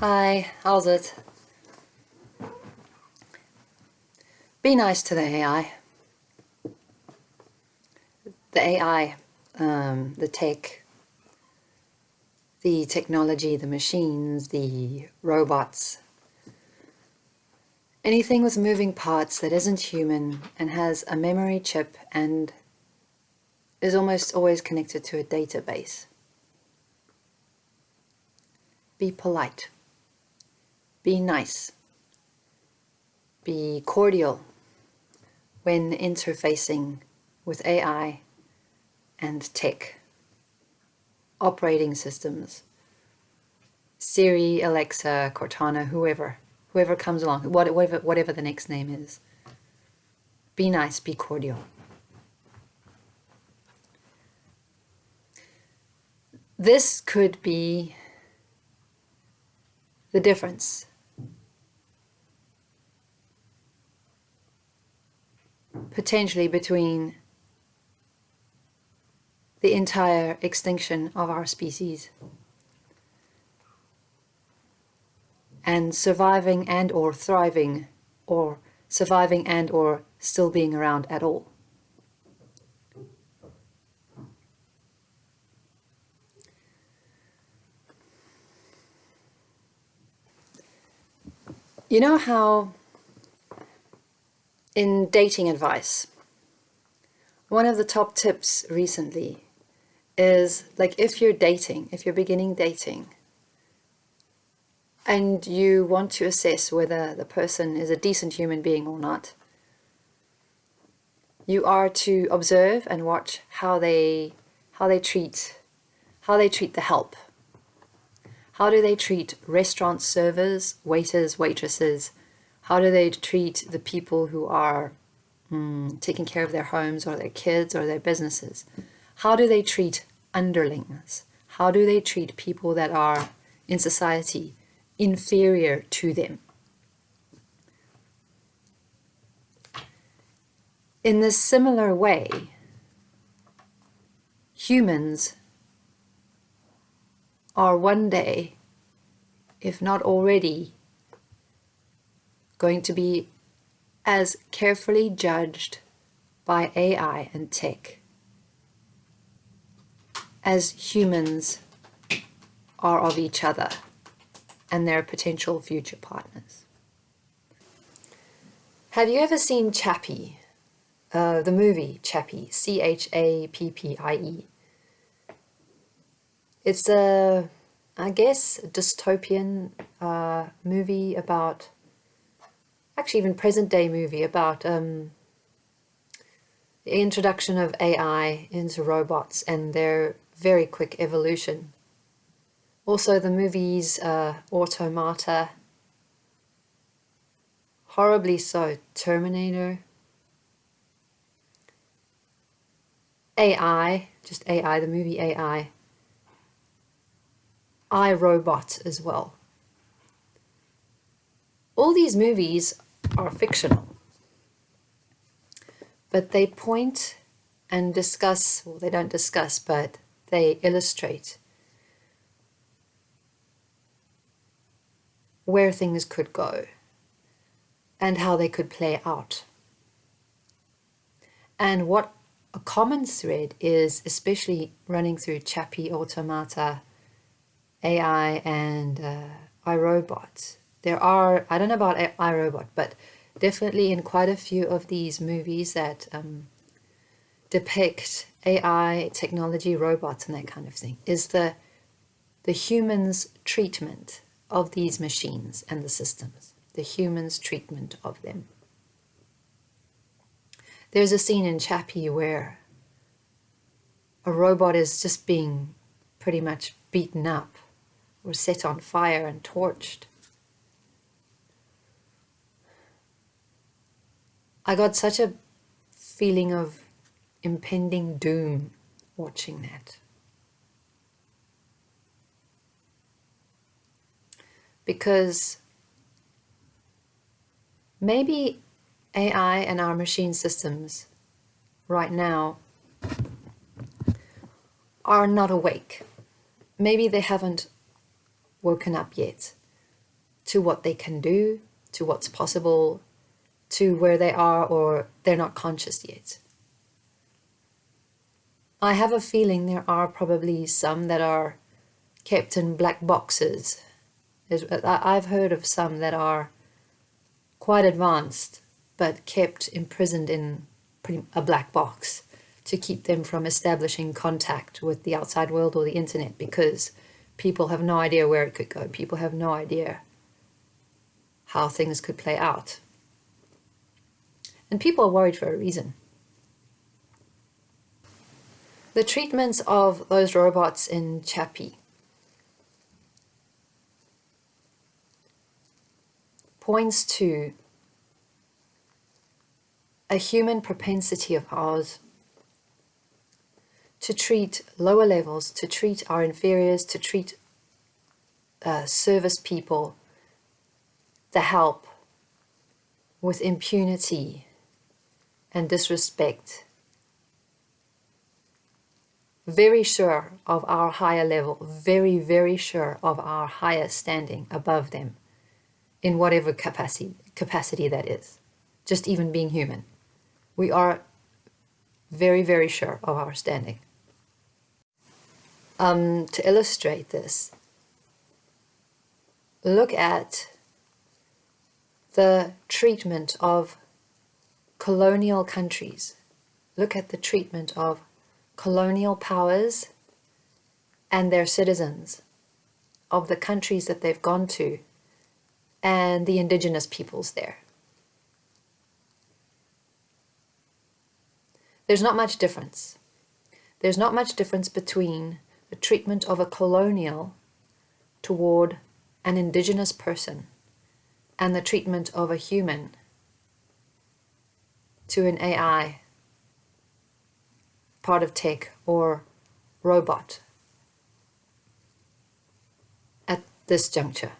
Hi, how's it? Be nice to the AI. The AI, um, the tech, the technology, the machines, the robots, anything with moving parts that isn't human and has a memory chip and is almost always connected to a database. Be polite. Be nice. Be cordial when interfacing with AI and tech, operating systems, Siri, Alexa, Cortana, whoever, whoever comes along, whatever, whatever the next name is. Be nice, be cordial. This could be the difference. Potentially between the entire extinction of our species and surviving and or thriving or surviving and or still being around at all. You know how in dating advice, one of the top tips recently is like if you're dating, if you're beginning dating, and you want to assess whether the person is a decent human being or not, you are to observe and watch how they how they treat how they treat the help how do they treat restaurant servers, waiters, waitresses? How do they treat the people who are mm, taking care of their homes or their kids or their businesses? How do they treat underlings? How do they treat people that are in society inferior to them? In this similar way, humans are one day, if not already, going to be as carefully judged by AI and tech as humans are of each other and their potential future partners. Have you ever seen Chappie? Uh, the movie Chappie, C-H-A-P-P-I-E. It's a, I guess, dystopian uh, movie about, actually even present day movie about um, the introduction of AI into robots and their very quick evolution. Also the movies uh, Automata, horribly so, Terminator, AI, just AI, the movie AI, I, Robot as well. All these movies are fictional, but they point and discuss, well, they don't discuss, but they illustrate where things could go and how they could play out. And what a common thread is, especially running through Chappie Automata AI and uh, I, Robot. There are, I don't know about I, Robot, but definitely in quite a few of these movies that um, depict AI, technology, robots and that kind of thing, is the, the human's treatment of these machines and the systems, the human's treatment of them. There's a scene in Chappie where a robot is just being pretty much beaten up or set on fire and torched. I got such a feeling of impending doom watching that. Because maybe AI and our machine systems right now are not awake. Maybe they haven't woken up yet. to what they can do, to what's possible, to where they are or they're not conscious yet. I have a feeling there are probably some that are kept in black boxes. I've heard of some that are quite advanced but kept imprisoned in a black box to keep them from establishing contact with the outside world or the internet because people have no idea where it could go. People have no idea how things could play out. And people are worried for a reason. The treatments of those robots in Chappie points to a human propensity of ours to treat lower levels, to treat our inferiors, to treat uh, service people, the help with impunity and disrespect. Very sure of our higher level, very, very sure of our higher standing above them in whatever capacity, capacity that is, just even being human. We are very, very sure of our standing. Um, to illustrate this, look at the treatment of colonial countries. Look at the treatment of colonial powers and their citizens, of the countries that they've gone to, and the indigenous peoples there. There's not much difference. There's not much difference between the treatment of a colonial toward an indigenous person and the treatment of a human to an AI, part of tech or robot at this juncture.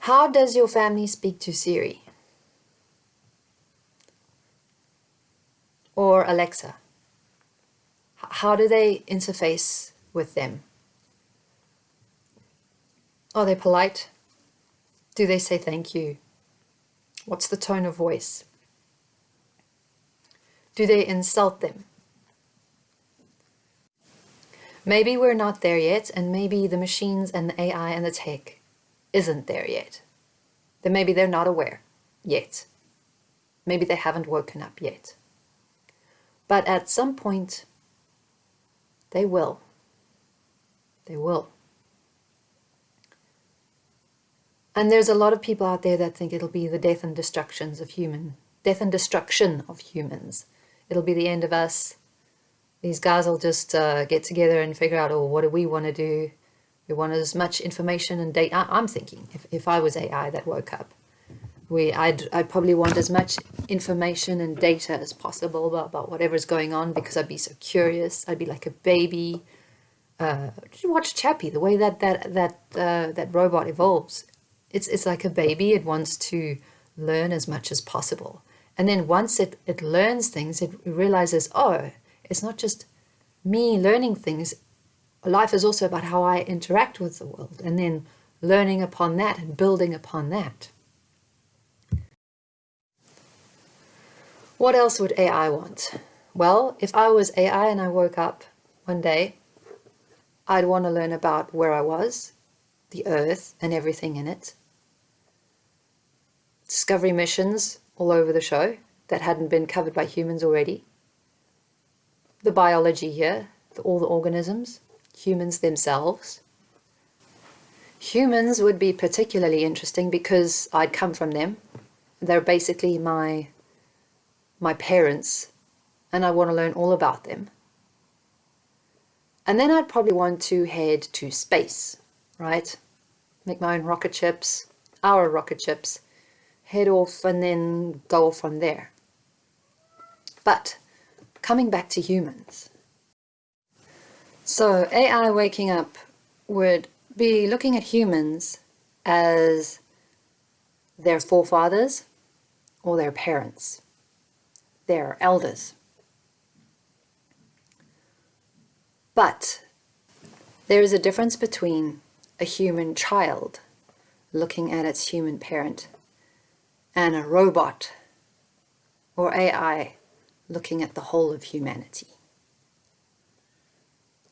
How does your family speak to Siri? Or Alexa? How do they interface with them? Oh, Are they polite? Do they say thank you? What's the tone of voice? Do they insult them? Maybe we're not there yet, and maybe the machines and the AI and the tech isn't there yet. Then maybe they're not aware yet. Maybe they haven't woken up yet. But at some point, they will. They will. And there's a lot of people out there that think it'll be the death and destructions of human, death and destruction of humans. It'll be the end of us. These guys will just uh, get together and figure out, oh, what do we want to do? We want as much information and data. I'm thinking if, if I was AI that woke up, we I'd, I'd probably want as much information and data as possible about, about whatever's going on because I'd be so curious. I'd be like a baby. Uh, watch Chappie, the way that that that uh, that robot evolves. It's it's like a baby. It wants to learn as much as possible. And then once it, it learns things, it realizes, oh, it's not just me learning things, life is also about how I interact with the world and then learning upon that and building upon that. What else would AI want? Well, if I was AI and I woke up one day, I'd want to learn about where I was, the earth and everything in it. Discovery missions all over the show that hadn't been covered by humans already. The biology here, all the organisms, humans themselves. Humans would be particularly interesting because I'd come from them. They're basically my, my parents and I want to learn all about them. And then I'd probably want to head to space, right? Make my own rocket ships, our rocket ships, head off and then go off from there. But coming back to humans, so AI waking up would be looking at humans as their forefathers or their parents, their elders. But there is a difference between a human child looking at its human parent and a robot or AI looking at the whole of humanity.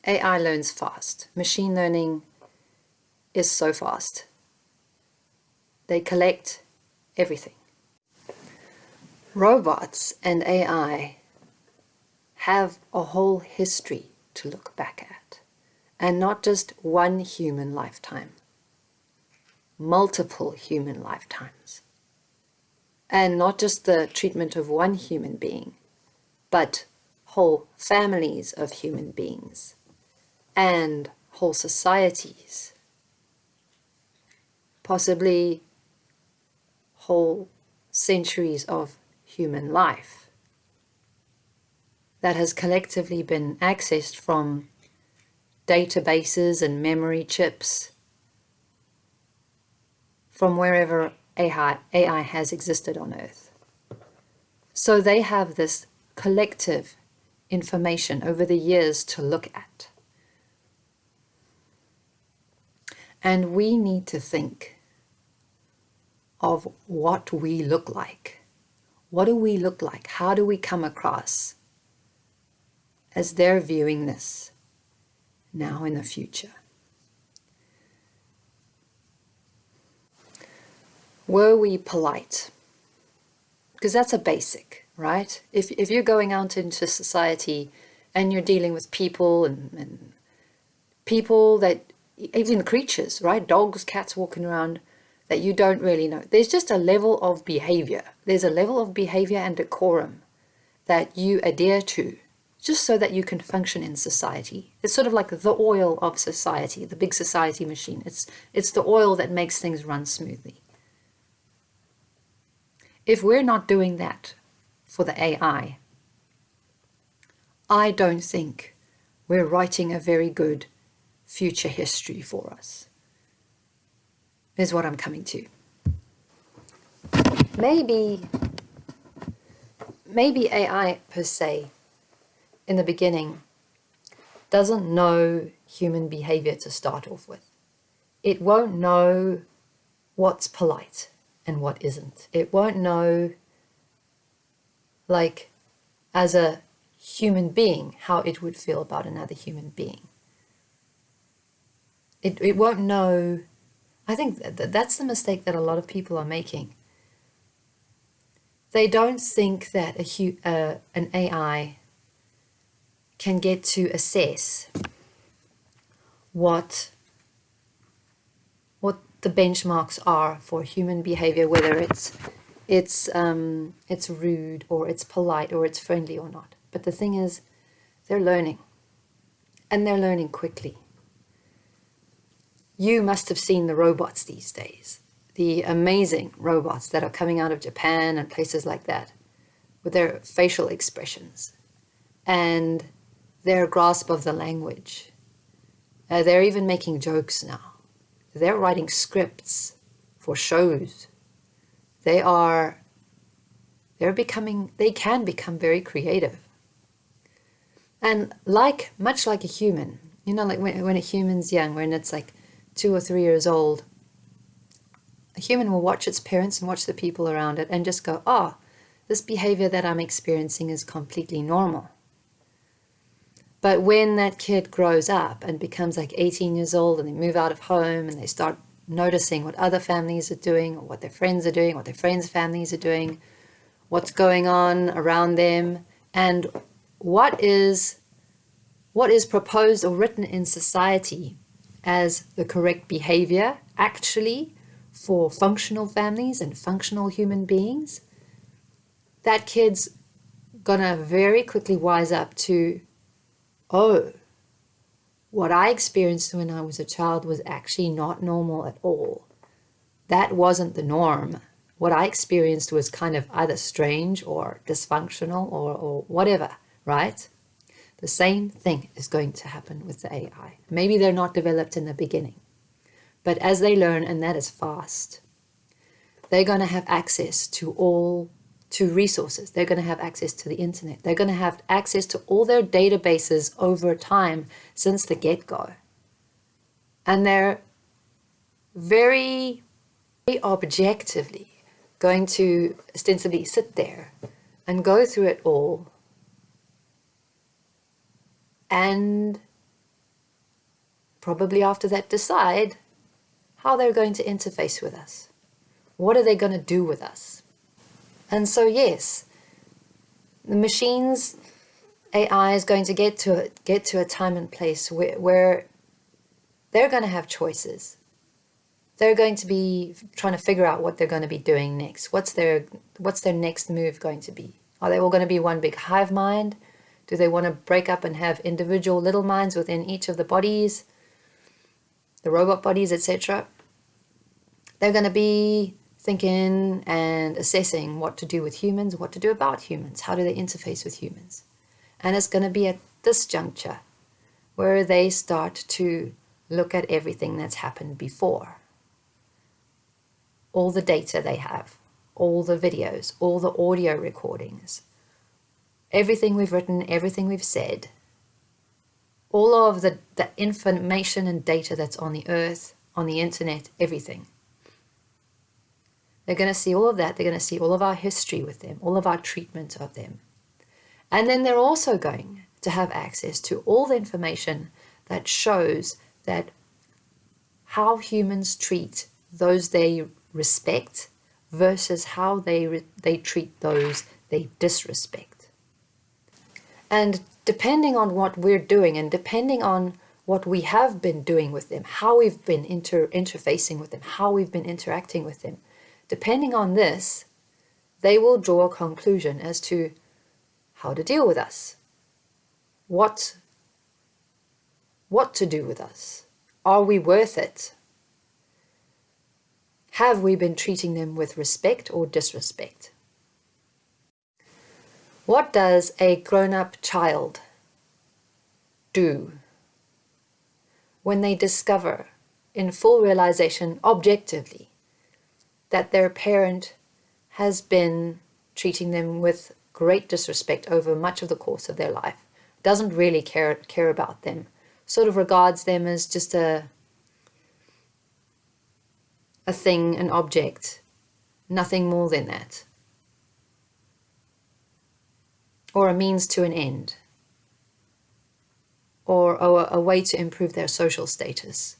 AI learns fast. Machine learning is so fast. They collect everything. Robots and AI have a whole history to look back at, and not just one human lifetime, multiple human lifetimes. And not just the treatment of one human being, but whole families of human beings and whole societies, possibly whole centuries of human life that has collectively been accessed from databases and memory chips from wherever AI, has existed on Earth. So they have this collective information over the years to look at. And we need to think of what we look like. What do we look like? How do we come across as they're viewing this now in the future? Were we polite? Because that's a basic, right? If, if you're going out into society and you're dealing with people and, and people that even creatures, right? Dogs, cats walking around that you don't really know. There's just a level of behavior. There's a level of behavior and decorum that you adhere to just so that you can function in society. It's sort of like the oil of society, the big society machine. It's, it's the oil that makes things run smoothly. If we're not doing that for the AI, I don't think we're writing a very good future history for us, is what I'm coming to. Maybe, maybe AI per se, in the beginning, doesn't know human behavior to start off with. It won't know what's polite and what isn't. It won't know, like, as a human being, how it would feel about another human being it, it won't know. I think that that's the mistake that a lot of people are making. They don't think that a uh, an AI can get to assess what what the benchmarks are for human behavior, whether it's it's um, it's rude or it's polite or it's friendly or not. But the thing is, they're learning, and they're learning quickly. You must have seen the robots these days, the amazing robots that are coming out of Japan and places like that, with their facial expressions and their grasp of the language. Uh, they're even making jokes now. They're writing scripts for shows. They are, they're becoming, they can become very creative. And like, much like a human, you know, like when, when a human's young, when it's like two or three years old, a human will watch its parents and watch the people around it and just go, oh, this behavior that I'm experiencing is completely normal. But when that kid grows up and becomes like 18 years old and they move out of home and they start noticing what other families are doing or what their friends are doing, what their friends' families are doing, what's going on around them, and what is what is proposed or written in society as the correct behavior actually for functional families and functional human beings, that kid's gonna very quickly wise up to, oh, what I experienced when I was a child was actually not normal at all. That wasn't the norm. What I experienced was kind of either strange or dysfunctional or, or whatever, right? The same thing is going to happen with the AI. Maybe they're not developed in the beginning, but as they learn, and that is fast, they're going to have access to all to resources. They're going to have access to the internet. They're going to have access to all their databases over time since the get-go. And they're very, very objectively going to ostensibly sit there and go through it all and probably after that decide how they're going to interface with us. What are they going to do with us? And so, yes, the machines, AI is going to get to, get to a time and place where, where they're going to have choices. They're going to be trying to figure out what they're going to be doing next. What's their, what's their next move going to be? Are they all going to be one big hive mind? Do they want to break up and have individual little minds within each of the bodies, the robot bodies, etc.? They're going to be thinking and assessing what to do with humans, what to do about humans, how do they interface with humans. And it's going to be at this juncture where they start to look at everything that's happened before. All the data they have, all the videos, all the audio recordings, everything we've written, everything we've said, all of the, the information and data that's on the earth, on the internet, everything. They're going to see all of that. They're going to see all of our history with them, all of our treatment of them. And then they're also going to have access to all the information that shows that how humans treat those they respect versus how they, they treat those they disrespect. And depending on what we're doing and depending on what we have been doing with them, how we've been inter interfacing with them, how we've been interacting with them, Depending on this, they will draw a conclusion as to how to deal with us, what, what to do with us, are we worth it, have we been treating them with respect or disrespect? What does a grown-up child do when they discover in full realization objectively that their parent has been treating them with great disrespect over much of the course of their life, doesn't really care, care about them, sort of regards them as just a, a thing, an object, nothing more than that, or a means to an end, or a, a way to improve their social status.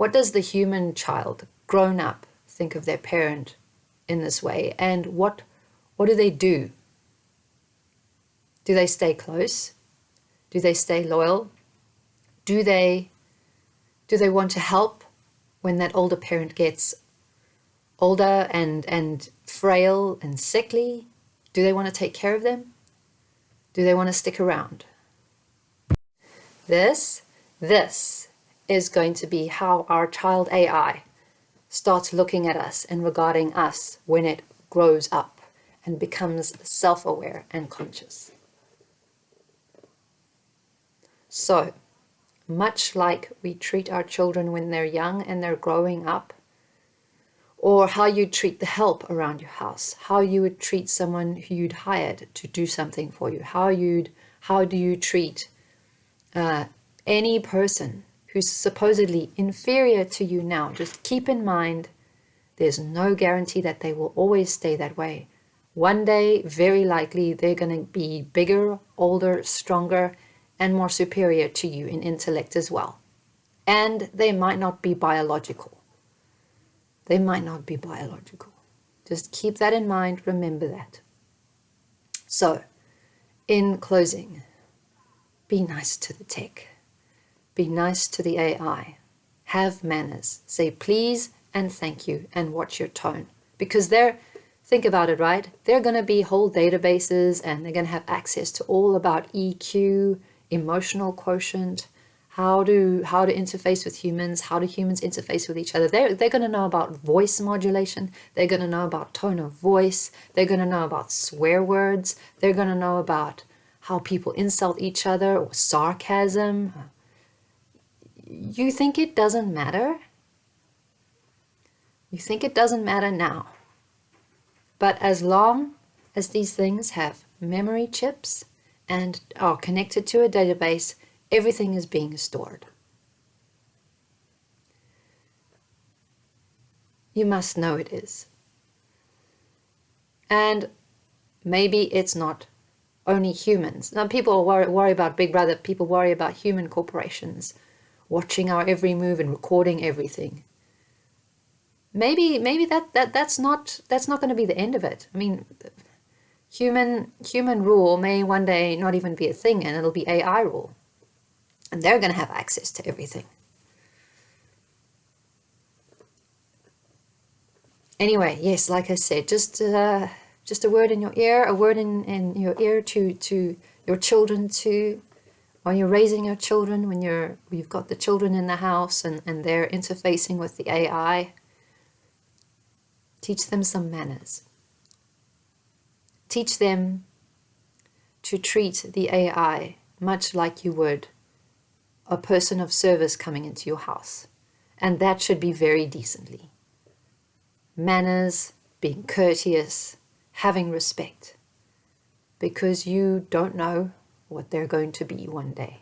What does the human child, grown up, think of their parent in this way? And what, what do they do? Do they stay close? Do they stay loyal? Do they, do they want to help when that older parent gets older and, and frail and sickly? Do they want to take care of them? Do they want to stick around? This, this is going to be how our child AI starts looking at us and regarding us when it grows up and becomes self-aware and conscious. So, much like we treat our children when they're young and they're growing up, or how you treat the help around your house, how you would treat someone who you'd hired to do something for you, how you'd, how do you treat uh, any person who's supposedly inferior to you now, just keep in mind there's no guarantee that they will always stay that way. One day, very likely, they're going to be bigger, older, stronger, and more superior to you in intellect as well. And they might not be biological. They might not be biological. Just keep that in mind. Remember that. So, in closing, be nice to the tech. Be nice to the AI. Have manners. Say please and thank you and watch your tone. Because they're, think about it, right? They're going to be whole databases and they're going to have access to all about EQ, emotional quotient, how to how to interface with humans, how do humans interface with each other. They're, they're going to know about voice modulation. They're going to know about tone of voice. They're going to know about swear words. They're going to know about how people insult each other or sarcasm, you think it doesn't matter? You think it doesn't matter now. But as long as these things have memory chips and are connected to a database, everything is being stored. You must know it is. And maybe it's not only humans. Now, people worry, worry about Big Brother, people worry about human corporations watching our every move and recording everything. Maybe, maybe that, that that's not that's not going to be the end of it. I mean, human human rule may one day not even be a thing, and it'll be AI rule, and they're going to have access to everything. Anyway, yes, like I said, just uh, just a word in your ear, a word in, in your ear to to your children too when you're raising your children, when you're you've got the children in the house and, and they're interfacing with the AI, teach them some manners. Teach them to treat the AI much like you would a person of service coming into your house. And that should be very decently. Manners, being courteous, having respect. Because you don't know what they're going to be one day.